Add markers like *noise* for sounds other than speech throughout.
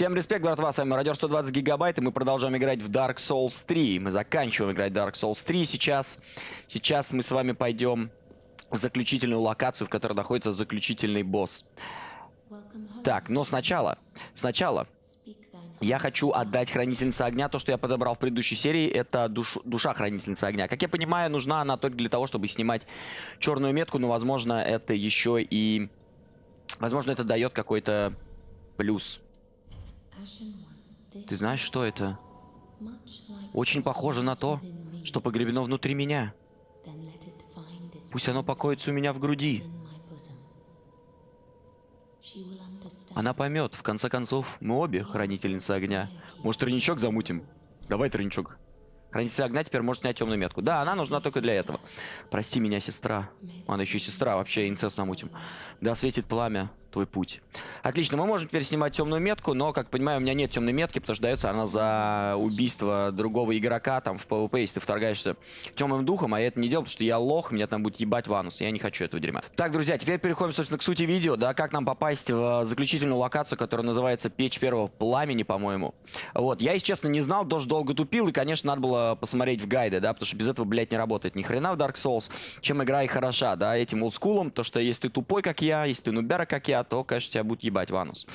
Всем респект, братва, с вами Радио 120 Гигабайт, и мы продолжаем играть в Dark Souls 3. Мы заканчиваем играть в Dark Souls 3 сейчас. Сейчас мы с вами пойдем в заключительную локацию, в которой находится заключительный босс. Так, но сначала, сначала я хочу отдать Хранительнице Огня. То, что я подобрал в предыдущей серии, это душ, душа Хранительницы Огня. Как я понимаю, нужна она только для того, чтобы снимать черную метку, но, возможно, это еще и... Возможно, это дает какой-то плюс. Ты знаешь, что это? Очень похоже на то, что погребено внутри меня. Пусть оно покоится у меня в груди. Она поймет. В конце концов, мы обе хранительницы огня. Может, тройничок замутим? Давай тройничок. Хранитель огня теперь может снять темную метку. Да, она нужна только для этого. Прости меня, сестра. Она еще сестра, вообще инцест замутим. Да светит пламя твой путь. Отлично, мы можем теперь снимать темную метку, но, как понимаю, у меня нет темной метки, потому что дается она за убийство другого игрока, там, в PvP, если ты вторгаешься темным духом, а я это не делал, потому что я лох, меня там будет ебать ванус, я не хочу этого дерьма. Так, друзья, теперь переходим, собственно, к сути видео, да, как нам попасть в заключительную локацию, которая называется Печь Первого Пламени, по-моему. Вот, я, если честно, не знал, тоже долго тупил, и, конечно, надо было посмотреть в гайды, да, потому что без этого, блядь, не работает ни хрена в Dark Souls, чем игра и хороша, да, этим олдскулом, то, что если ты тупой, как я, если ты нубера, как я, то, конечно, тебя будет ебать ванус.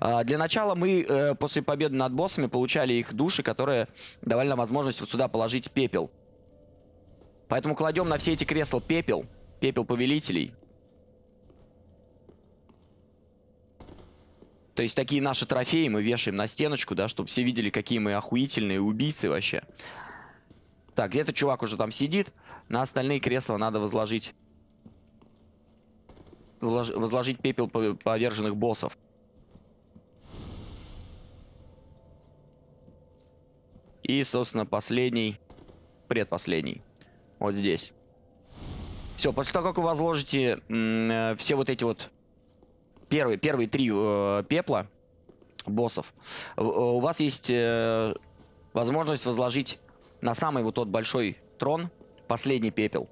А, для начала мы э, после победы над боссами получали их души, которые давали нам возможность вот сюда положить пепел. Поэтому кладем на все эти кресла пепел. Пепел повелителей. То есть такие наши трофеи мы вешаем на стеночку, да, чтобы все видели, какие мы охуительные убийцы вообще. Так, где-то чувак уже там сидит. На остальные кресла надо возложить возложить пепел поверженных боссов. И, собственно, последний, предпоследний, вот здесь. Все, после того, как вы возложите э, все вот эти вот первые, первые три э, пепла боссов, у вас есть э, возможность возложить на самый вот тот большой трон последний пепел.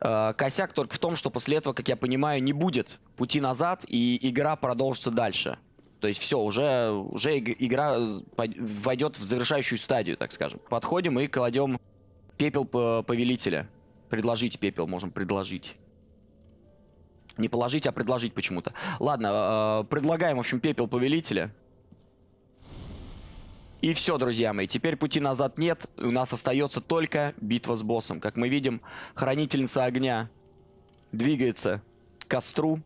Э, косяк только в том, что после этого, как я понимаю, не будет пути назад, и игра продолжится дальше. То есть все, уже, уже игра войдет в завершающую стадию, так скажем. Подходим и кладем пепел повелителя. Предложить пепел, можем предложить. Не положить, а предложить почему-то. Ладно, э, предлагаем, в общем, пепел повелителя. И все, друзья мои, теперь пути назад нет, у нас остается только битва с боссом. Как мы видим, хранительница огня двигается к костру.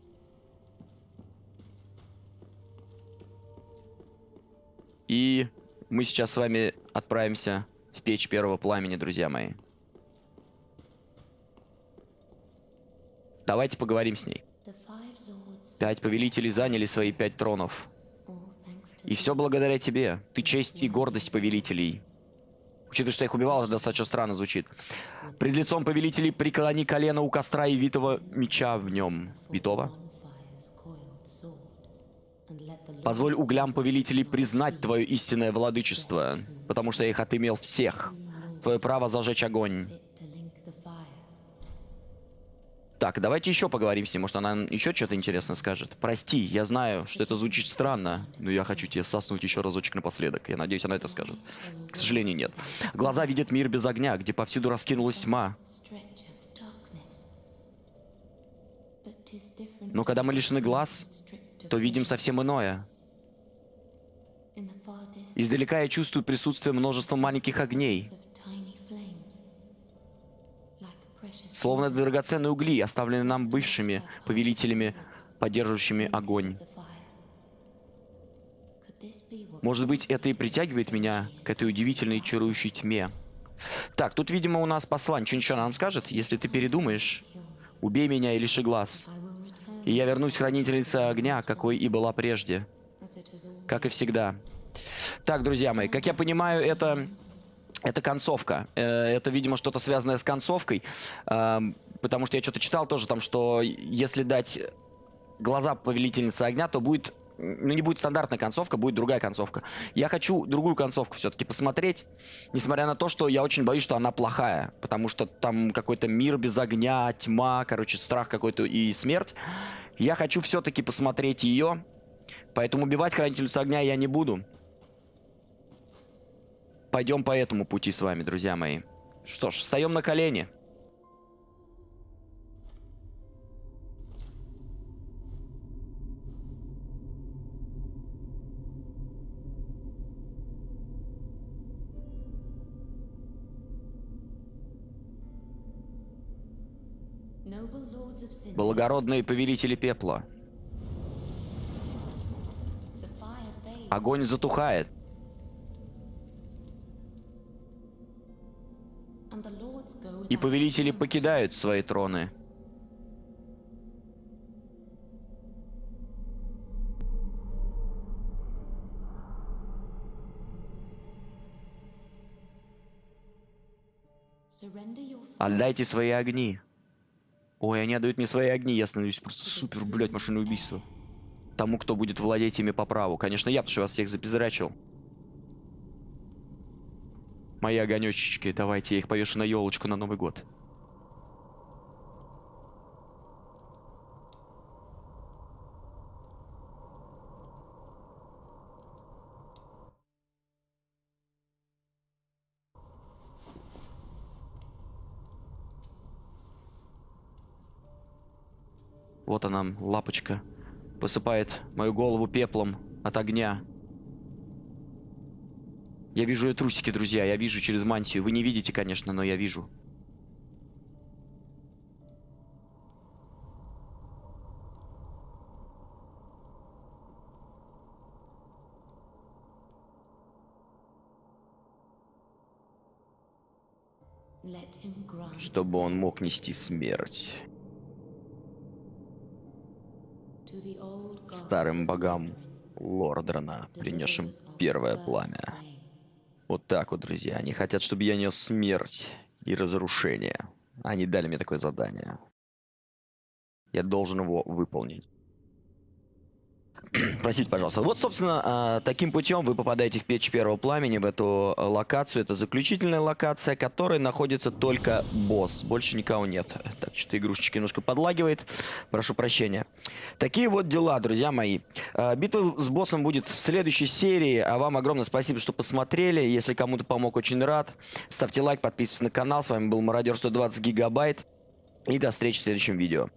И мы сейчас с вами отправимся в печь первого пламени, друзья мои. Давайте поговорим с ней. Пять повелителей заняли свои пять тронов. И все благодаря тебе. Ты честь и гордость повелителей. Учитывая, что я их убивал, это достаточно странно звучит. Пред лицом повелителей преклони колено у костра и витого меча в нем. Витого? Позволь углям повелителей признать твое истинное владычество, потому что я их отымел всех. Твое право зажечь огонь. Так, давайте еще поговорим с ней. Может, она еще что-то интересное скажет. Прости, я знаю, что это звучит странно, но я хочу тебе соснуть еще разочек напоследок. Я надеюсь, она это скажет. К сожалению, нет. Глаза видят мир без огня, где повсюду раскинулась тьма. Но когда мы лишены глаз, то видим совсем иное. Издалека я чувствую присутствие множества маленьких огней. Словно драгоценные угли, оставленные нам бывшими повелителями, поддерживающими огонь. Может быть, это и притягивает меня к этой удивительной чарующей тьме. Так, тут, видимо, у нас послание. Что ничего нам скажет? Если ты передумаешь, убей меня и лиши глаз. И я вернусь хранительнице огня, какой и была прежде. Как и всегда. Так, друзья мои, как я понимаю, это это концовка. Э, это, видимо, что-то связанное с концовкой. Эм, потому что я что-то читал тоже там, что если дать глаза повелительницы огня, то будет ну, не будет стандартная концовка, будет другая концовка. Я хочу другую концовку все-таки посмотреть, несмотря на то, что я очень боюсь, что она плохая, потому что там какой-то мир без огня, тьма, короче, страх какой-то и смерть. Я хочу все-таки посмотреть ее, Поэтому убивать хранительницу огня я не буду. Пойдем по этому пути с вами, друзья мои. Что ж, встаем на колени. Благородные повелители пепла. Огонь затухает. И повелители покидают свои троны. Отдайте свои огни. Ой, они отдают мне свои огни, я становлюсь просто супер, блядь, машинное убийство. Тому, кто будет владеть ими по праву. Конечно, я, потому что вас всех запизрачил. Мои огонечечки, давайте, я их повешу на елочку на Новый год. Вот она, лапочка. Посыпает мою голову пеплом от огня. Я вижу ее трусики, друзья. Я вижу через мантию. Вы не видите, конечно, но я вижу. Чтобы он мог нести смерть. Старым богам Лордрана, принесшим первое пламя. Вот так вот, друзья. Они хотят, чтобы я нес смерть и разрушение. Они дали мне такое задание. Я должен его выполнить. *clears throat* Простите, пожалуйста. Вот, собственно, а, таким путем вы попадаете в печь первого пламени, в эту а, локацию. Это заключительная локация, которой находится только босс. Больше никого нет. Так, что-то игрушечка немножко подлагивает. Прошу прощения. Такие вот дела, друзья мои. А, битва с боссом будет в следующей серии. А вам огромное спасибо, что посмотрели. Если кому-то помог, очень рад. Ставьте лайк, подписывайтесь на канал. С вами был Мародер 120 гигабайт. И до встречи в следующем видео.